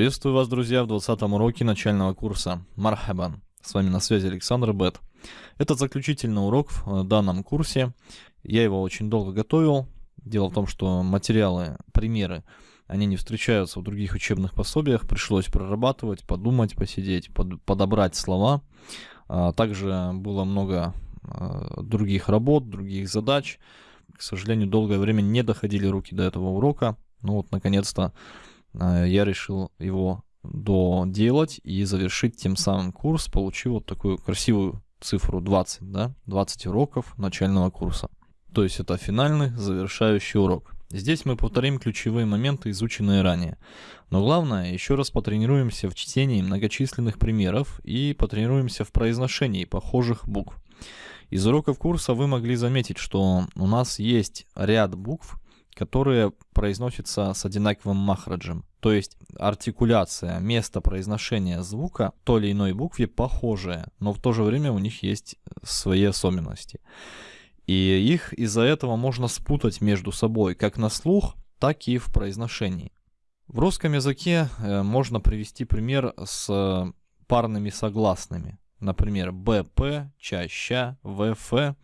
Приветствую вас, друзья, в 20 уроке начального курса Мархабан. С вами на связи Александр Бет. Это заключительный урок в данном курсе. Я его очень долго готовил. Дело в том, что материалы, примеры, они не встречаются в других учебных пособиях. Пришлось прорабатывать, подумать, посидеть, под, подобрать слова. А, также было много а, других работ, других задач. К сожалению, долгое время не доходили руки до этого урока. Ну вот, наконец-то Э, я решил его доделать и завершить тем самым курс, получив вот такую красивую цифру 20, да, 20 уроков начального курса. То есть это финальный завершающий урок. Здесь мы повторим ключевые моменты, изученные ранее. Но главное, еще раз потренируемся в чтении многочисленных примеров и потренируемся в произношении похожих букв. Из уроков курса вы могли заметить, что у нас есть ряд букв, которые произносятся с одинаковым махраджем. То есть артикуляция, место произношения звука той или иной букве похожее, но в то же время у них есть свои особенности. И их из-за этого можно спутать между собой как на слух, так и в произношении. В русском языке э, можно привести пример с парными согласными. Например, БП, чаща, ВФ.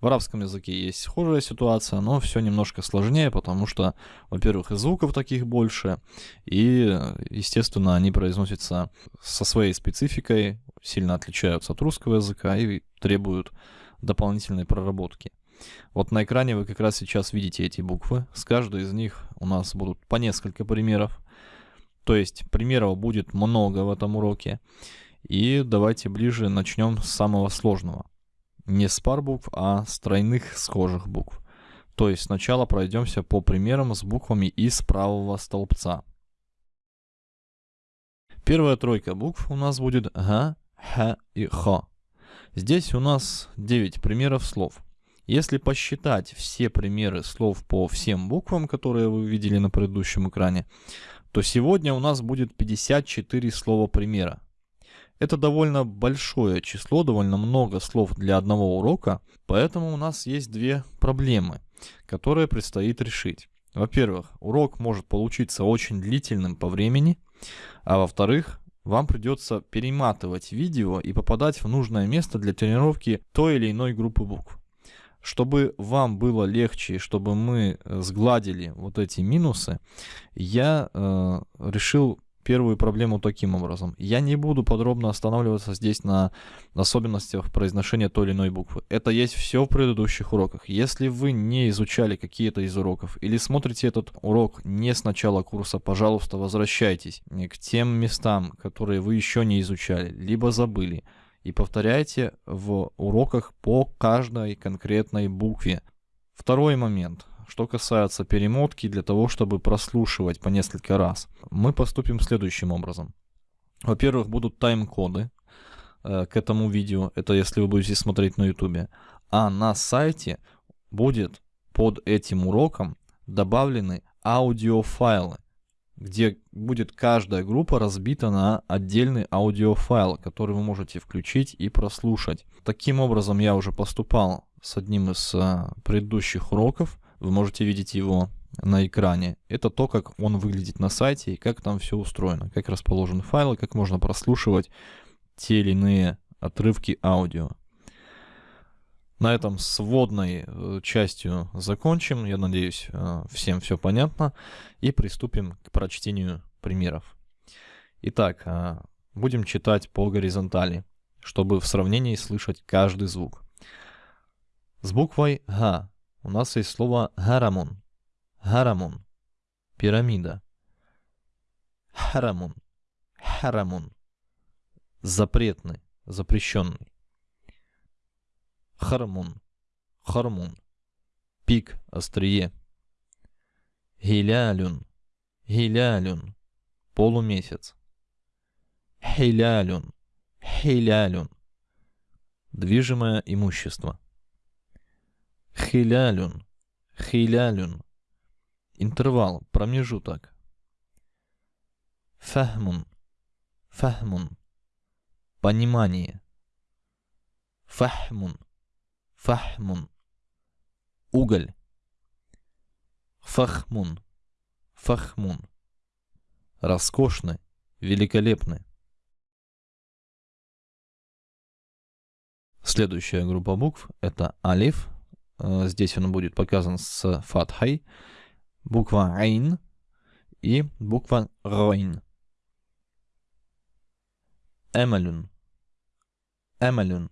В арабском языке есть схожая ситуация, но все немножко сложнее, потому что, во-первых, и звуков таких больше, и, естественно, они произносятся со своей спецификой, сильно отличаются от русского языка и требуют дополнительной проработки. Вот на экране вы как раз сейчас видите эти буквы. С каждой из них у нас будут по несколько примеров. То есть примеров будет много в этом уроке. И давайте ближе начнем с самого сложного. Не с пар букв, а с тройных схожих букв. То есть сначала пройдемся по примерам с буквами из правого столбца. Первая тройка букв у нас будет Г, Х и Х. Здесь у нас 9 примеров слов. Если посчитать все примеры слов по всем буквам, которые вы видели на предыдущем экране, то сегодня у нас будет 54 слова примера. Это довольно большое число, довольно много слов для одного урока, поэтому у нас есть две проблемы, которые предстоит решить. Во-первых, урок может получиться очень длительным по времени, а во-вторых, вам придется перематывать видео и попадать в нужное место для тренировки той или иной группы букв. Чтобы вам было легче, чтобы мы сгладили вот эти минусы, я э, решил первую проблему таким образом. Я не буду подробно останавливаться здесь на особенностях произношения той или иной буквы. Это есть все в предыдущих уроках. Если вы не изучали какие-то из уроков или смотрите этот урок не с начала курса, пожалуйста, возвращайтесь к тем местам, которые вы еще не изучали, либо забыли. И повторяйте в уроках по каждой конкретной букве. Второй момент. Что касается перемотки, для того, чтобы прослушивать по несколько раз, мы поступим следующим образом. Во-первых, будут тайм-коды э, к этому видео, это если вы будете смотреть на YouTube. А на сайте будет под этим уроком добавлены аудиофайлы, где будет каждая группа разбита на отдельный аудиофайл, который вы можете включить и прослушать. Таким образом я уже поступал с одним из э, предыдущих уроков. Вы можете видеть его на экране. Это то, как он выглядит на сайте и как там все устроено, как расположены файлы, как можно прослушивать те или иные отрывки аудио. На этом с вводной э, частью закончим. Я надеюсь, э, всем все понятно. И приступим к прочтению примеров. Итак, э, будем читать по горизонтали, чтобы в сравнении слышать каждый звук. С буквой Г у нас есть слово харамун. Харамун. Пирамида. Харамун. Харамун. Запретный, запрещенный. Хармун. Хармун. Пик, острие. Хилялюн. Хилялюн. Полумесяц. Хилялюн. Хилялюн. Движимое имущество. Хилялюн. Хилялюн. Интервал, промежуток. Фахмун. Фахмун. Понимание. Фахмун. Фахмун. Уголь. Фахмун. Фахмун. Роскошный, великолепны. Следующая группа букв это алиф. Э, здесь он будет показан с фатхой. Буква айн и буква ройн. Эмалюн. Эмалюн.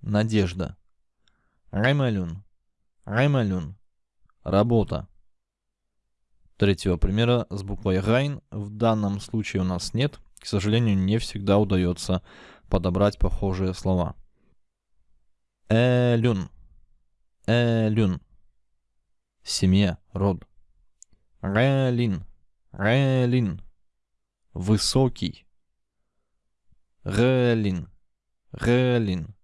Надежда. Раймалюн. Раймалюн. Работа. Третьего примера с буквой Райн в данном случае у нас нет. К сожалению, не всегда удается подобрать похожие слова. Элюн. Элюн. Семья, род. Релин. Релин. Высокий. Релин. Релин.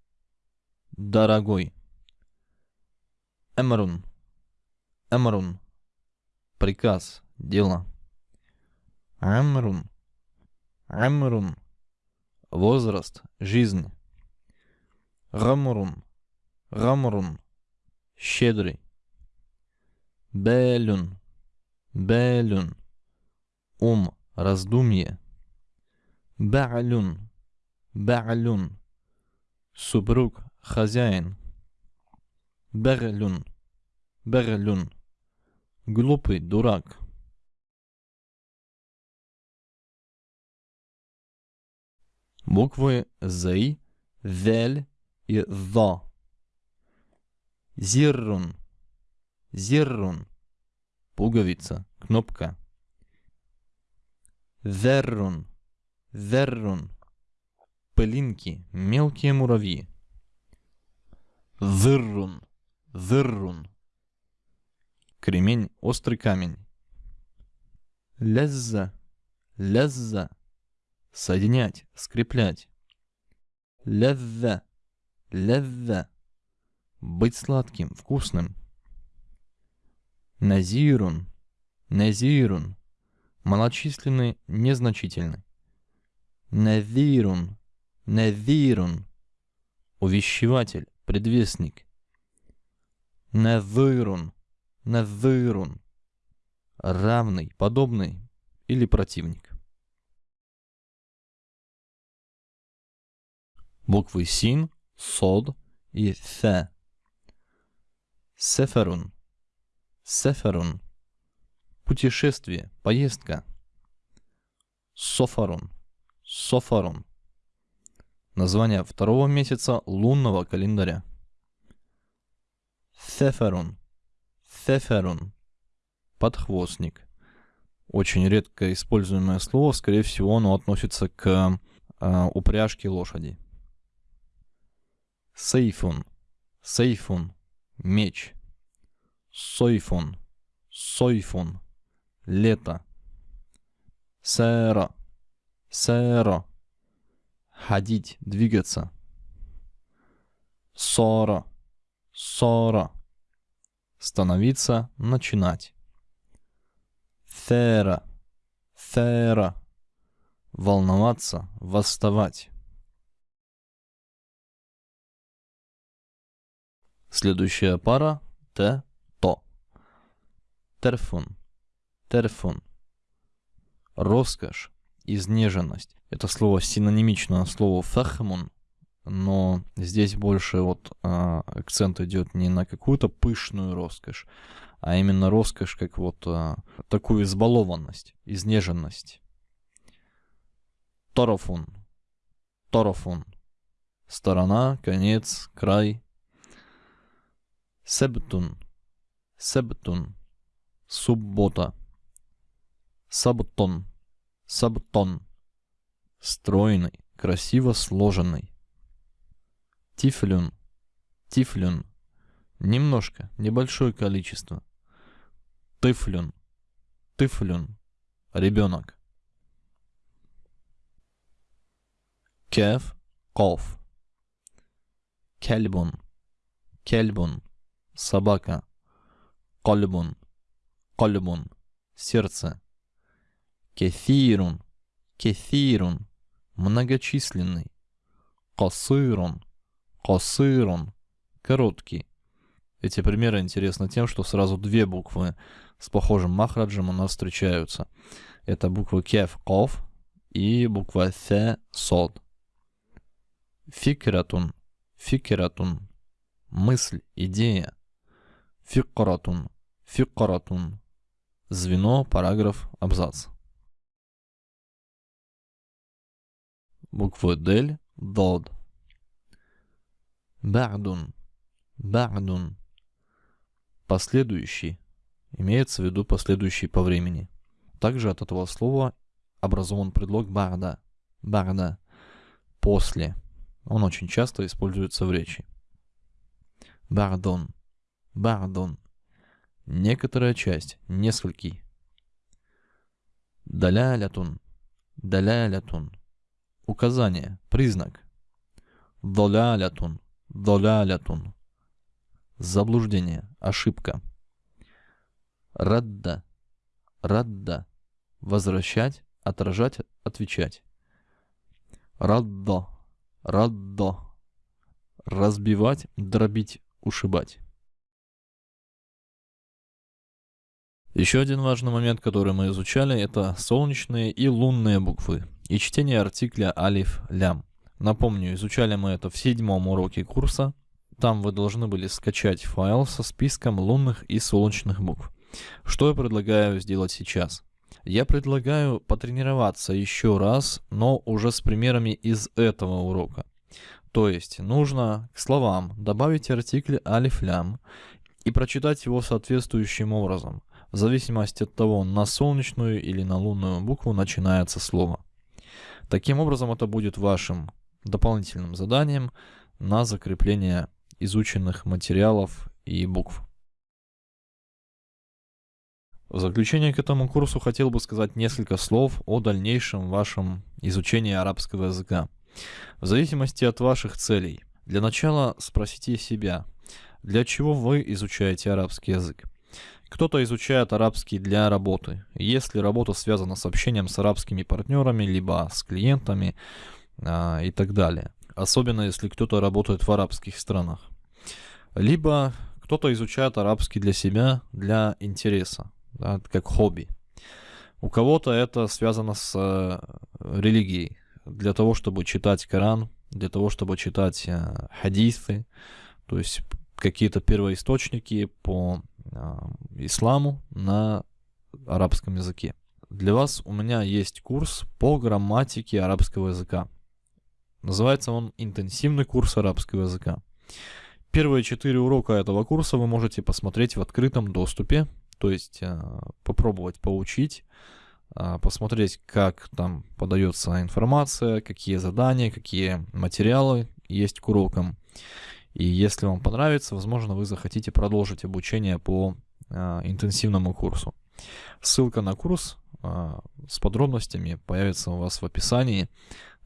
Дорогой. Эмрун. Эмрун. Приказ. Дело. Эмрун. Эмрун. Возраст. Жизнь. Рамрун. Рамрун. Щедрый. Белюн. Белюн. Ум. Раздумье. Ба'люн. Ба'люн. Супруг. Хозяин. Берлюн. Берлюн. Глупый дурак. Буквы Зей, Вель и Ва. Зиррун. Зиррун. Пуговица, кнопка. Веррун. Веррун. Пылинки, мелкие муравьи. Зыррун. Зыррун. Кремень, острый камень. Лезза. Лезза. Соединять, скреплять. Лезза. Лезза. Быть сладким, вкусным. Назирун. Назирун. Малочисленный, незначительный. Навирун. Навирун. Увещеватель, предвестник. Навырун, навырун. Равный, подобный или противник. Буквы син, сод и фе. Сеферун. Сеферун. Путешествие, поездка. Софарун. Софарун. Название второго месяца лунного календаря. Сеферун. Сеферун. Подхвостник. Очень редко используемое слово, скорее всего, оно относится к э, упряжке лошади. Сейфун. Сейфун. Меч. Сойфун. Сойфун. Лето. Сэра. Сэра. Ходить, двигаться. Сора. Сора. Становиться, начинать. Фера. Фера. Волноваться, восставать. Следующая пара Т, то. Терфун. Терфун. Роскошь, изнеженность. Это слово синонимично слову фахмун, но здесь больше вот а, акцент идет не на какую-то пышную роскошь, а именно роскошь как вот а, такую избалованность, изнеженность. Торофун. Торофун. Сторона, конец, край. Себтун. Себтун. Суббота. Сабтон. Сабтон. Стройный, красиво сложенный. Тифлюн. Тифлюн. Немножко, небольшое количество. Тыфлюн. Тыфлюн. Ребенок. Кеф. Ков. Кельбун. Кельбун. Собака. Кольбун. Кольбун. Сердце. Кефирун. Кефирун. Многочисленный. Косырун. Косырун. Короткий. Эти примеры интересны тем, что сразу две буквы с похожим махраджем у нас встречаются. Это буквы кеф, ков и буква Th, сод. Фикратун, фикратун, мысль, идея. Фикратун, фикратун, звено, параграф, абзац. Буквы Дель, Дод. Ба'дун, ба'дун. Последующий. Имеется в виду последующий по времени. Также от этого слова образован предлог бa'да. Ба'да. После. Он очень часто используется в речи. Бардон. Бардон. Некоторая часть. Несколький. Далялятун. Далялятун. Указание. Признак. Долялятун. Долялятун. Заблуждение. Ошибка. Радда. Радда. Возвращать, отражать, отвечать. Раддо. Раддо. Разбивать, дробить, ушибать. Еще один важный момент, который мы изучали, это солнечные и лунные буквы и чтение артикля алиф лям. Напомню, изучали мы это в седьмом уроке курса. Там вы должны были скачать файл со списком лунных и солнечных букв. Что я предлагаю сделать сейчас? Я предлагаю потренироваться еще раз, но уже с примерами из этого урока. То есть нужно к словам добавить артикль алиф-лям и прочитать его соответствующим образом, в зависимости от того, на солнечную или на лунную букву начинается слово. Таким образом, это будет вашим дополнительным заданием на закрепление изученных материалов и букв. В заключение к этому курсу хотел бы сказать несколько слов о дальнейшем вашем изучении арабского языка. В зависимости от ваших целей. Для начала спросите себя, для чего вы изучаете арабский язык? Кто-то изучает арабский для работы. Если работа связана с общением с арабскими партнерами, либо с клиентами а, и так далее. Особенно если кто-то работает в арабских странах. Либо кто-то изучает арабский для себя, для интереса да, как хобби. У кого-то это связано с э, религией, для того, чтобы читать Коран, для того, чтобы читать э, хадисы, то есть какие-то первоисточники по э, исламу на арабском языке. Для вас у меня есть курс по грамматике арабского языка. Называется он «Интенсивный курс арабского языка». Первые четыре урока этого курса вы можете посмотреть в открытом доступе то есть э, попробовать поучить, э, посмотреть, как там подается информация, какие задания, какие материалы есть к урокам. И если вам понравится, возможно, вы захотите продолжить обучение по э, интенсивному курсу. Ссылка на курс с подробностями появится у вас в описании,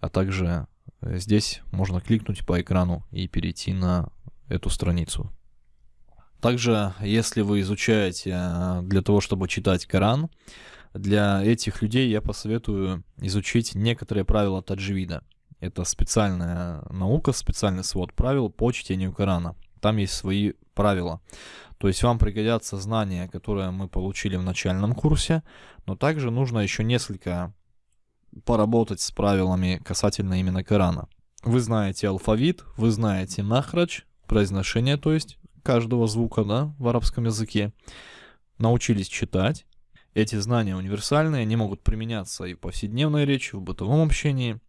а также здесь можно кликнуть по экрану и перейти на эту страницу. Также, если вы изучаете э, для того, чтобы читать Коран, для этих людей я посоветую изучить некоторые правила таджвида. Это специальная наука, специальный свод правил по чтению Корана. Там есть свои правила. То есть вам пригодятся знания, которые мы получили в начальном курсе, но также нужно еще несколько поработать с правилами касательно именно Корана. Вы знаете алфавит, вы знаете махрач, произношение, то есть каждого звука да, в арабском языке, научились читать. Эти знания универсальные, они могут применяться и в повседневной речи, в бытовом общении,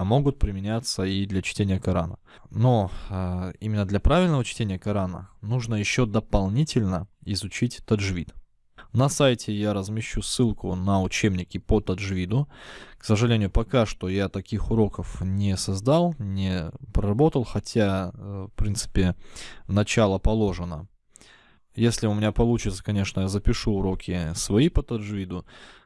а могут применяться и для чтения Корана. Но э, именно для правильного чтения Корана нужно еще дополнительно изучить таджвид. На сайте я размещу ссылку на учебники по таджвиду. К сожалению, пока что я таких уроков не создал, не проработал, хотя, э, в принципе, начало положено. Если у меня получится, конечно, я запишу уроки свои по таджвиду.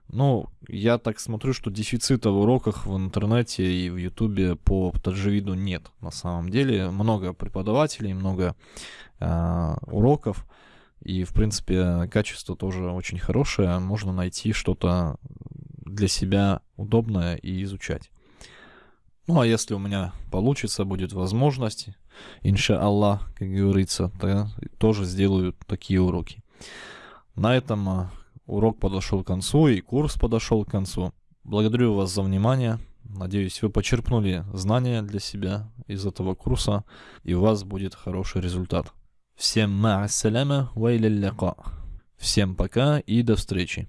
Но я так смотрю, что дефицита в уроках в интернете и в ютубе по таджвиду нет. На самом деле много преподавателей, много э, уроков. И, в принципе, качество тоже очень хорошее. Можно найти что-то для себя удобное и изучать. Ну, а если у меня получится, будет возможность, инша Аллах, как говорится, то тоже сделаю такие уроки. На этом а, урок подошел к концу и курс подошел к концу. Благодарю вас за внимание. Надеюсь, вы почерпнули знания для себя из этого курса, и у вас будет хороший результат. Всем ма'ассаляма ва Всем пока и до встречи.